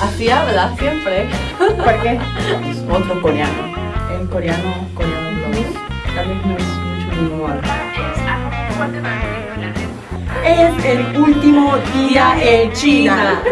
Así habla siempre. ¿Por qué? Otro coreano. El coreano, coreano vez no es mucho moda. Es el último día en China.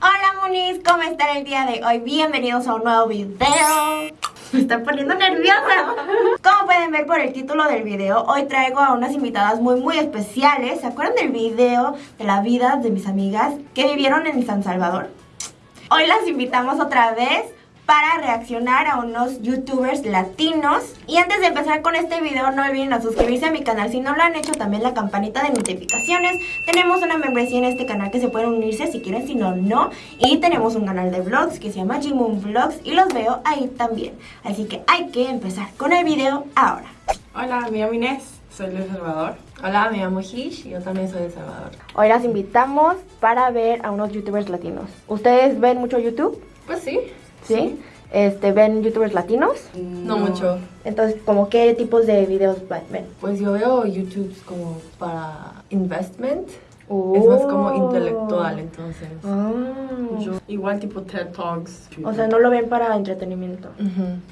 Hola Munis, ¿cómo están el día de hoy? Bienvenidos a un nuevo video. Me está poniendo nerviosa. Como pueden ver por el título del video, hoy traigo a unas invitadas muy muy especiales. ¿Se acuerdan del video de la vida de mis amigas que vivieron en San Salvador? Hoy las invitamos otra vez para reaccionar a unos youtubers latinos. Y antes de empezar con este video, no olviden a suscribirse a mi canal si no lo han hecho, también la campanita de notificaciones. Tenemos una membresía en este canal que se pueden unirse si quieren, si no, no. Y tenemos un canal de vlogs que se llama Jimoon Vlogs y los veo ahí también. Así que hay que empezar con el video ahora. Hola, me llamo Inés. Soy de El Salvador. Hola, me llamo Hish y yo también soy de Salvador. Hoy las invitamos para ver a unos youtubers latinos. ¿Ustedes ven mucho YouTube? Pues sí. ¿Sí? Este, ¿Ven youtubers latinos? No, mucho. Entonces, ¿como qué tipos de videos ven? Pues yo veo YouTube como para investment. Oh. Es más como intelectual, entonces. Ah. Yo, igual tipo TED Talks. O sea, no lo ven para entretenimiento.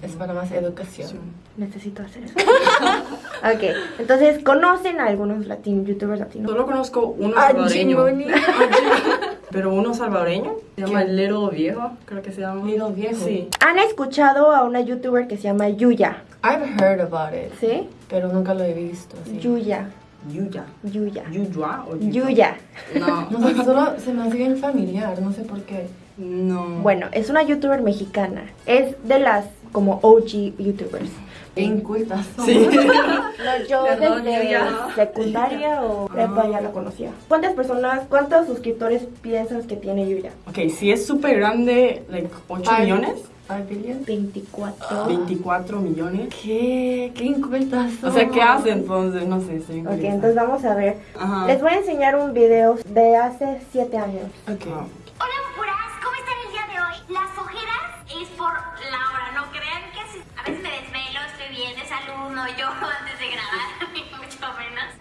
Es para más educación. Sí. Necesito hacer eso. ok, entonces, ¿conocen a algunos latinos, youtubers latinos? Solo conozco uno salvadoreño. Pero uno salvadoreño. Se llama Little Viejo, creo que se llama. Little Viejo. Sí. ¿Han escuchado a una youtuber que se llama Yuya? I've heard about it, ¿Sí? pero nunca lo he visto. así. Yuya, Yuya. Yuya. ¿Yuyua o Yuya? Yuya. No. No sé, solo se me hace bien familiar, no sé por qué. No. Bueno, es una youtuber mexicana. Es de las como OG youtubers. Bien cultas. somos. Sí. No, yo Perdón, desde secundaria o prepa ya la conocía. ¿Cuántas personas, cuántos suscriptores piensas que tiene Yuya? Ok, si es súper grande, like 8 Five- millones, Five billion. 24. 24 millones. ¿Qué? ¿Qué incultas O sea, ¿qué hace entonces? No sé, estoy Ok, entonces vamos a ver. Ajá. Les voy a enseñar un video de hace 7 años. Ok. Ah. No yo antes de grabar, ni mucho menos.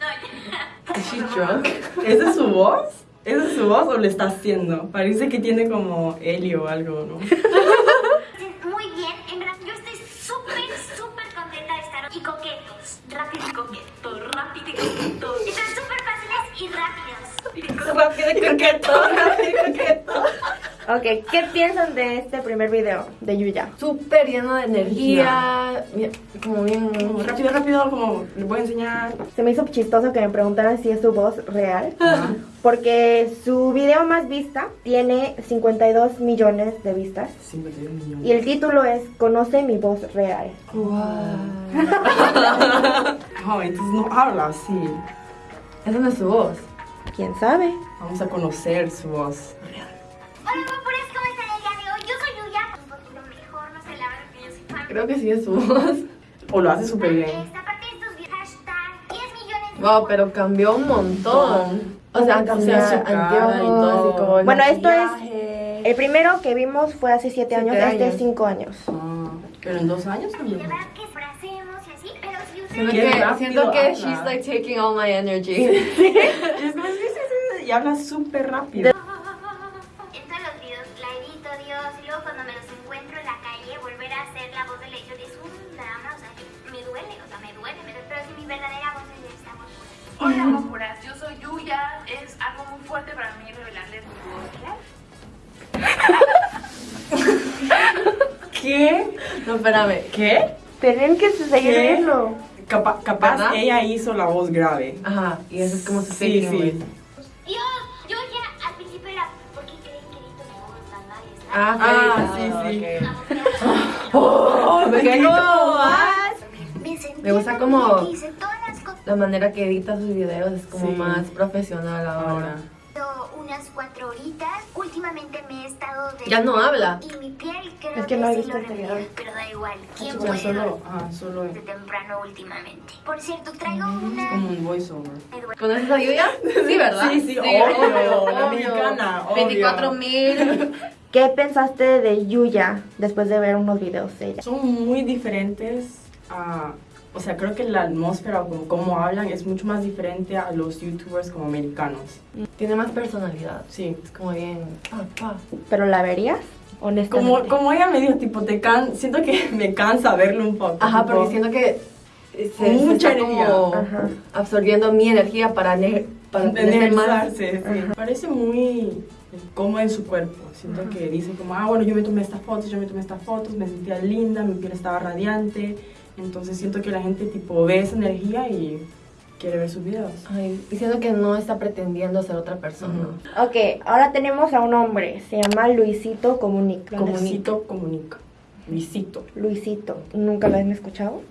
No, ya. Is she drunk? ¿Esa es su voz? ¿Esa es su voz o le está haciendo? Parece que tiene como helio o algo, ¿no? Muy bien, en verdad yo estoy súper, súper contenta de estar y coquetos, rápido y coqueto, rápido y coqueto. Están súper fáciles y rápidos. Rápido y coqueto, rápido y coqueto. Ok, ¿qué piensan de este primer video de Yuya? Súper lleno de energía, bien- como bien... Rápido, rápido, como le voy a enseñar. Se me hizo chistoso que me preguntaran si es su voz real. Porque su video más vista tiene 52 millones de vistas. 51 millones. Y el título es Conoce mi voz real. Wow. No, entonces no habla así. Esa no es su voz. ¿Quién sabe? Vamos a conocer su voz. Hola Creo que sí es su voz. O lo hace súper bien. Esta parte de estos videos, hashtag 10 millones de Wow, pero cambió un montón. O sea, ¿Cómo cambió su cara y todo? así como Bueno, esto es- maquillaje. El primero que vimos fue hace 7 años, Siete este años. es 5 años. Ah, pero en dos años Y también. Siento que, siento que habla. she's like taking all my energy. Es y habla súper rápido. Espérame. ¿Qué? Tienen que seguir ¿Qué? viendo. Capa- capaz ¿Verdad? ella hizo la voz grave. Ajá, y eso es como su Sí, sí. Dios, yo ya al principio era, ¿por qué creen que edito mi voz tan mal? Está- Ah, Ah, sí, sí, sí. ok. Oh, Me gusta como-. La manera que edita sus videos es como Sí. más profesional ahora. Unas cuatro horitas. Últimamente me he estado de... Ya no habla. Y mi piel creo Es que no he se visto lo video. Pero da igual. ¿Quién Ya puede solo, ah, solo de temprano últimamente? Por cierto, traigo una... como un voiceover. ¿Conoces a Yuya? Sí, ¿verdad? Sí, sí, obvio, la mexicana, obvio. 24 mil. ¿Qué pensaste de Yuya después de ver unos videos de ella? Son muy diferentes a o sea, creo que la atmósfera o como cómo hablan es mucho más diferente a los youtubers como americanos. Tiene más personalidad. Sí. Es como bien. Pa, pa. ¿Pero la verías? Honestamente. Como, como ella me dijo, tipo, te can siento que me cansa verlo un poco. Ajá, tipo, porque siento que se, se Mucha está energía. como Ajá. absorbiendo mi energía para, ne- para tener más. energizarse, sí. Parece muy cómodo en su cuerpo. Siento que dice como, ah, bueno, yo me tomé estas fotos, yo me tomé estas fotos, me sentía linda, mi piel estaba radiante. Entonces siento que la gente tipo ve esa energía y quiere ver sus videos. Ay, y siento que no está pretendiendo ser otra persona. Ujú. Ok, ahora tenemos a un hombre. Se llama Luisito Comunica. Luisito comunica. Luisito. Luisito. ¿Nunca lo han escuchado?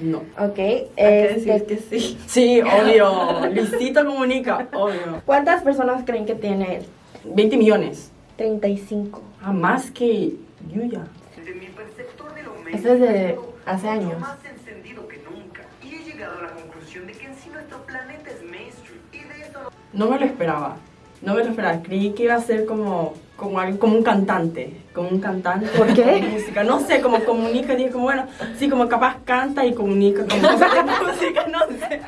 No. Ok. Hay que este, decir que sí. Sí, obvio. Luisito comunica, obvio. ¿Cuántas personas creen que tiene él? 20 millones. 35. Ah, más que Yuya. De mi perceptor de lo Eso es de hace mucho años. más encendido que nunca. Y he llegado a la conclusión de que en sí nuestro planeta es mainstream. Y de esto no No me lo esperaba. No me lo esperaba. Creí que iba a ser como, como, algo- como un cantante. Como un cantante. ¿Por qué? música. No sé, como comunica. Dije, como bueno, sí, como capaz canta y comunica con música, no sé.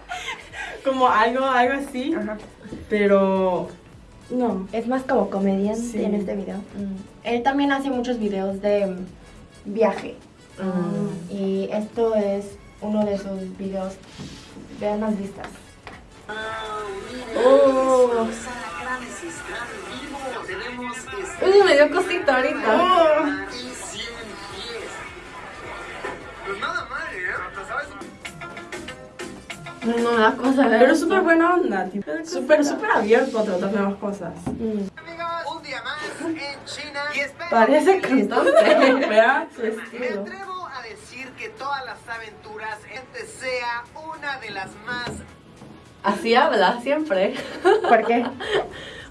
Como algo, algo así. Ajá. Pero no. Es más como comediante Sí. en este video. Él también hace muchos videos de mm, viaje. Mm. Y esto es uno de sus videos. Vean las vistas. Oh. Gran vivo. Tenemos Uy, me dio cosita ahorita. y 100 pies. Pues nada mal, ¿eh? ¿Sabes? No me da cosa ver. Pero esto. súper buena onda. tipo, Súper, súper abierto a tratar nuevas cosas. Amigos, un día más en China. Y espero Parece cantante. Vea su Me atrevo a decir que todas las aventuras este sea una de las más Así habla siempre. ¿Por qué?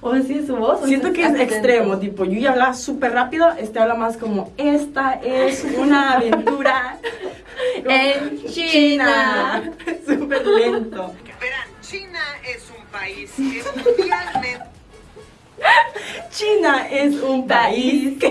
O así su voz. Siento que es extremo, tipo, Yuya habla súper rápido, este habla más como, esta es una aventura En China. súper lento. Verán, China es un país que mundialmente China es un país que...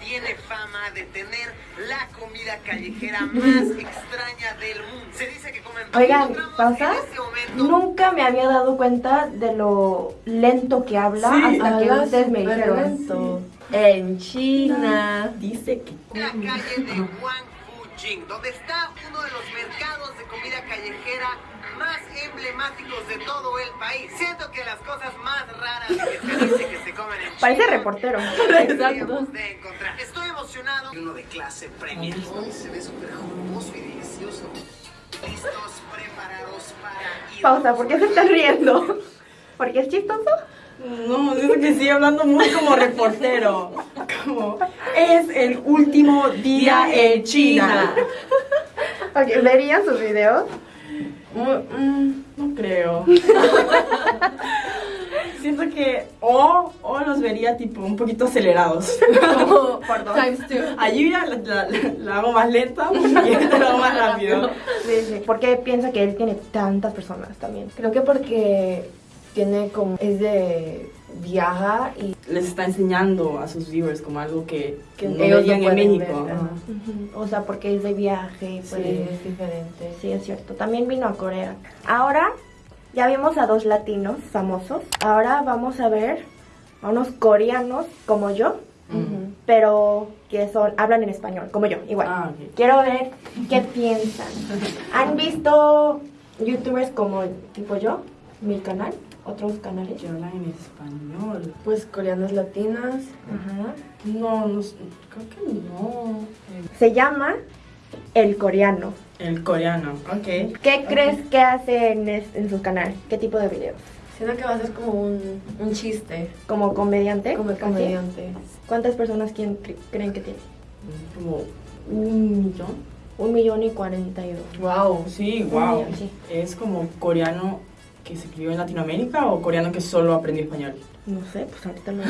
tiene fama de tener la comida callejera más extraña del mundo. Se dice que comen Oigan, en este. Nunca me había dado cuenta de lo lento que habla Sí, hasta que ustedes me dijeron. lento. En China. Dice que En la calle de Huangfujing, donde está uno de los mercados de comida callejera más emblemáticos de todo el país. Siento que las cosas más raras que se dice que se comen en China Parece reportero. deberíamos de encontrar. Estoy emocionado. Uno de clase premium. Hoy se ve súper jugoso y delicioso. Listos, preparados para ir. Pausa, ¿por qué se está riendo? ¿Porque es chistoso? No, siento que sigue hablando muy como reportero. Como, es el último día en China. Ok, ¿Verían sus videos? Mm, mm, no creo. Siento que o, o los vería tipo un poquito acelerados. Como Perdón. times two. La, la- la hago más lenta y esta la hago más rápido. Sí, sí. ¿Por qué piensa que él tiene tantas personas también? Creo que porque tiene como. Es de. Viaja y. Les está enseñando a sus viewers como algo que, Que no ellos veían no en México. ver. O sea, porque es de viaje y Sí, puede... es diferente. Sí, es cierto. También vino a Corea. Ahora ya vimos a dos latinos famosos. Ahora vamos a ver a unos coreanos como yo, pero que son hablan en español, como yo, igual. Ah. Quiero ver qué piensan. ¿Han visto youtubers como tipo yo? Mi canal, otros canales. Que hablan en español. Pues coreanas latinas. Ajá. No, no, creo que no. Se llama El Coreano. El coreano, ok. ¿Qué crees que hace en, es- en su canal? ¿Qué tipo de videos? Siento que va a ser como un, un chiste. ¿Como comediante? Como comediante. ¿Cuántas personas quién cre- creen que tiene? Como un millón. Un millón y cuarenta y dos. Wow. Sí, wow. millón, sí. ¿Es como coreano que se crió en Latinoamérica o coreano que solo aprendió español? No sé, pues ahorita lo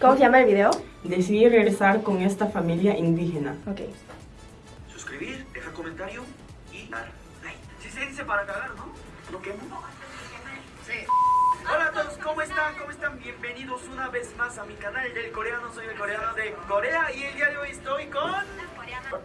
¿Cómo se llama el video? Decidí regresar con esta familia indígena. Ok. Suscribir, dejar comentario y dar like. Si se dice para cagar, ¿no? ¿No quemo? Sí. Hola a todos, ¿cómo están? ¿Cómo están? Bienvenidos una vez más a mi canal del coreano. Soy el coreano de Corea y el día de hoy estoy con...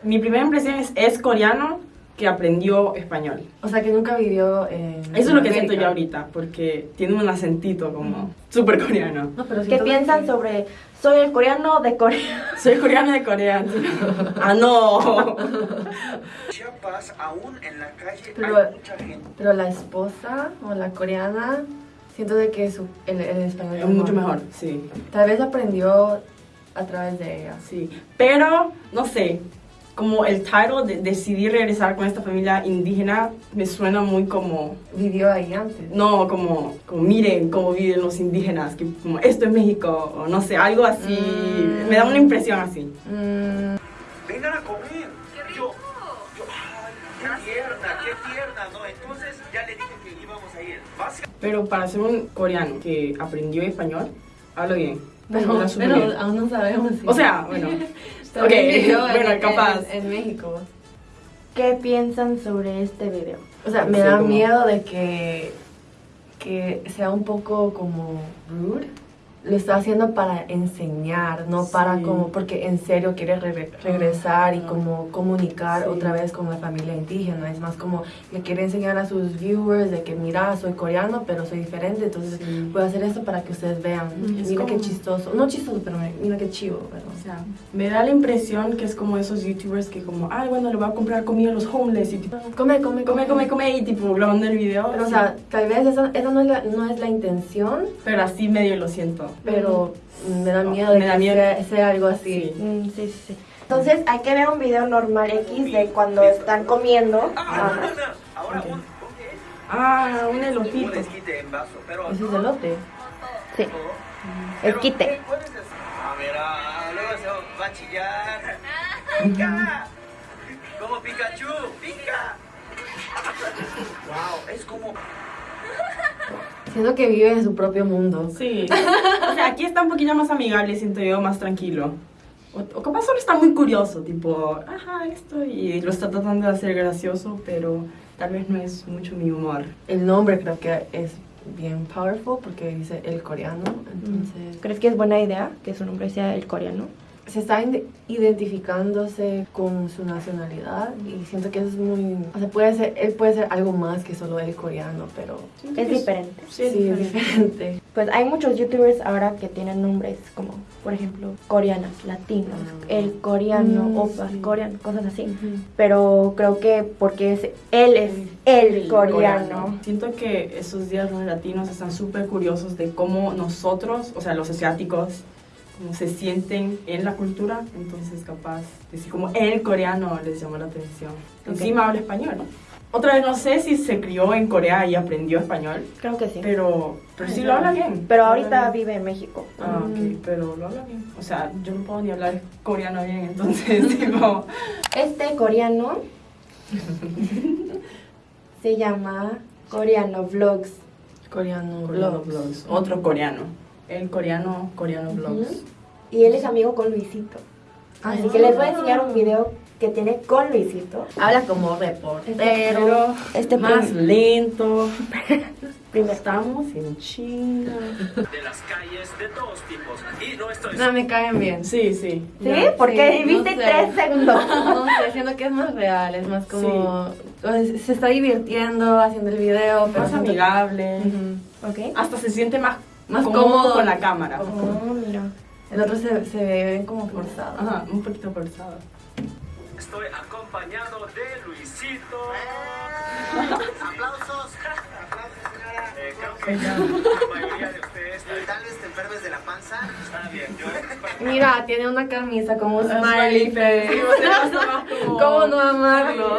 Mi primera impresión es, es coreano que aprendió español. O sea, que nunca vivió en. Eso es lo que siento yo ahorita, porque tiene un acentito como súper coreano. No, pero ¿Qué piensan que- sobre soy el coreano de Corea? Soy coreano de Corea. ah, no. Chiapas, aún en la calle Pero- hay mucha gente. Pero la esposa o la coreana, siento de que su, el, el español Es mucho mejor, sí. Tal vez aprendió a través de ella. Sí, pero no sé, como el title de decidir regresar con esta familia indígena me suena muy como, Vivió ahí antes. no, como, como miren cómo viven los indígenas, que como esto es México, o no sé, algo así, Mm. me da una impresión así. Mm, Vengan a comer. Yo, yo, ay, qué tierna, qué tierna, ¿no? Entonces ya le dije que íbamos a ir. Vas Pero para ser un coreano que aprendió español, hablo bien. pero, pero aún no sabemos. si- O sea, bueno, También ok, vivió en- bueno, en- capaz. En, en México. ¿Qué piensan sobre este video? O sea, me Sí, da como- miedo de que, que sea un poco como rude. Lo está haciendo para enseñar, no para como, porque en serio quiere re- regresar y como comunicar Sí. otra vez con la familia indígena. Es más como le quiere enseñar a sus viewers de que, mira, soy coreano, pero soy diferente, entonces Sí. voy a hacer esto para que ustedes vean. Es mira qué chistoso. No chistoso, pero mira qué chivo, ¿verdad? O sea, me da la impresión que es como esos youtubers que como, ay, bueno, le voy a comprar comida a los homeless y tipo, Come, come, come, come, come y tipo grabando el video. Pero, o sea, tal vez esa, esa no, es la, no es la intención, pero así medio lo siento. Pero me da miedo de Me da que miedo. Sea, sea algo así. Sí. Mm, sí, sí, sí. Entonces hay que ver un video normal X de cuando están comiendo. Ah, Ajá. ahora Ok. un. Ah, un un elotito. esquite en vaso, pero Ese es elote. Sí. Pero, Esquite. A ver, ah, luego se va a chillar. Siento que vive en su propio mundo. Sí. O sea, aquí está un poquillo más amigable, siento yo, más tranquilo. O, o capaz solo está muy curioso, tipo, ajá, esto, y lo está tratando de hacer gracioso, pero tal vez no es mucho mi humor. El nombre creo que es bien powerful porque dice el coreano. Entonces, ¿Crees que es buena idea que su nombre sea el coreano? Se está identificándose con su nacionalidad y siento que eso es muy. O sea, puede ser, él puede ser algo más que solo el coreano, pero Es diferente. Sí, es sí, es diferente. diferente. Pues hay muchos youtubers ahora que tienen nombres como, por ejemplo, coreanas, latinos, el coreano, Mm, opas, sí. coreano, cosas así. Pero creo que porque es, él es el coreano. Siento que esos días los latinos están súper curiosos de cómo nosotros, o sea, los asiáticos, se sienten en la cultura. Entonces, capaz, decir como el coreano les llamó la atención. Encima habla español. Otra vez, no sé si se crió en Corea y aprendió español, Creo que sí. pero, pero sí lo habla bien. Pero ahorita bien. vive en México. Ah, ok, pero lo habla bien. O sea, yo no puedo ni hablar coreano bien, entonces, tipo... Este coreano se llama Coreano Vlogs. Coreano, Coreano vlogs. Vlogs. Otro coreano. El coreano, coreano vlogs. Y él es amigo con Luisito. Así que les voy a enseñar un video que tiene con Luisito. Habla como reportero. Pero Este más lento. Primero. Estamos en China. de las calles de todos tipos. Y no estoy No, me caen bien. Sí, sí. ¿Sí? Porque Sí, no sé. tres segundos. No sé, siento que es más real, es más como... pues, Se está divirtiendo haciendo el video, pero... Más siento- amigable. Ujú. ¿Ok? Hasta se siente más, Más cómodo, cómodo. con la cámara. Oh, mira. El otro se, se ve como forzado. Ajá, un poquito forzado. Estoy acompañado de Luisito. Aplausos. Aplausos, señora. Eh, creo que ya la mayoría de ustedes Tal vez te enfermes de la panza. está bien. Yo, Mira, tiene una camisa como un Smiley face. ¿Cómo no amarlo?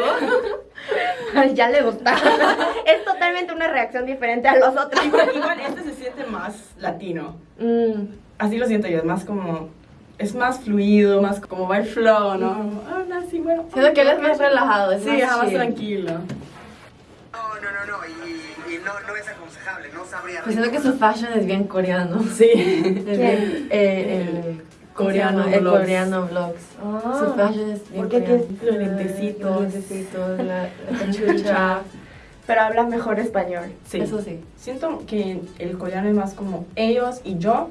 ya le gusta. es totalmente una reacción diferente a los otros. Igual, igual este se siente más latino. Mm, Así lo siento yo, es más como... Es más fluido, más como va el flow, ¿no? Como, Ah, no, sí, bueno. Siento que él es más relajado, es Sí, más tranquilo. No, no, no, no. Y, y no, no es aconsejable. No sabría. Pues siento que su fashion es bien coreano. Sí. Es bien, eh, el Coreano el vlogs. coreano vlogs. Ah. Su fashion es bien ¿Por qué coreano. Los lentecitos. Los lentecitos, la, la cachucha. pero habla mejor español. Sí. Eso sí. Siento que el coreano es más como ellos y yo,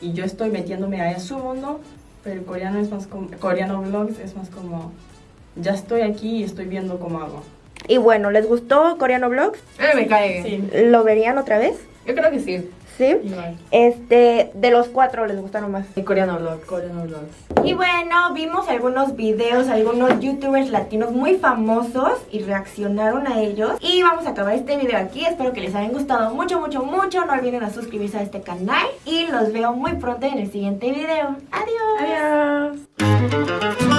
y yo estoy metiéndome a su mundo, pero el coreano es más como, coreano vlogs es más como ya estoy aquí y estoy viendo cómo hago. Y bueno, ¿les gustó Coreano Vlogs? A mí me cae. Sí, ¿Lo verían otra vez? Yo creo que sí. ¿Sí? Este, de los cuatro, ¿les gustaron más? El coreano vlog. Coreano Vlogs. Y bueno, vimos algunos videos, algunos youtubers latinos muy famosos y reaccionaron a ellos. Y vamos a acabar este video aquí. Espero que les hayan gustado mucho, mucho, mucho. No olviden a suscribirse a este canal. Y los veo muy pronto en el siguiente video. Adiós. Adiós.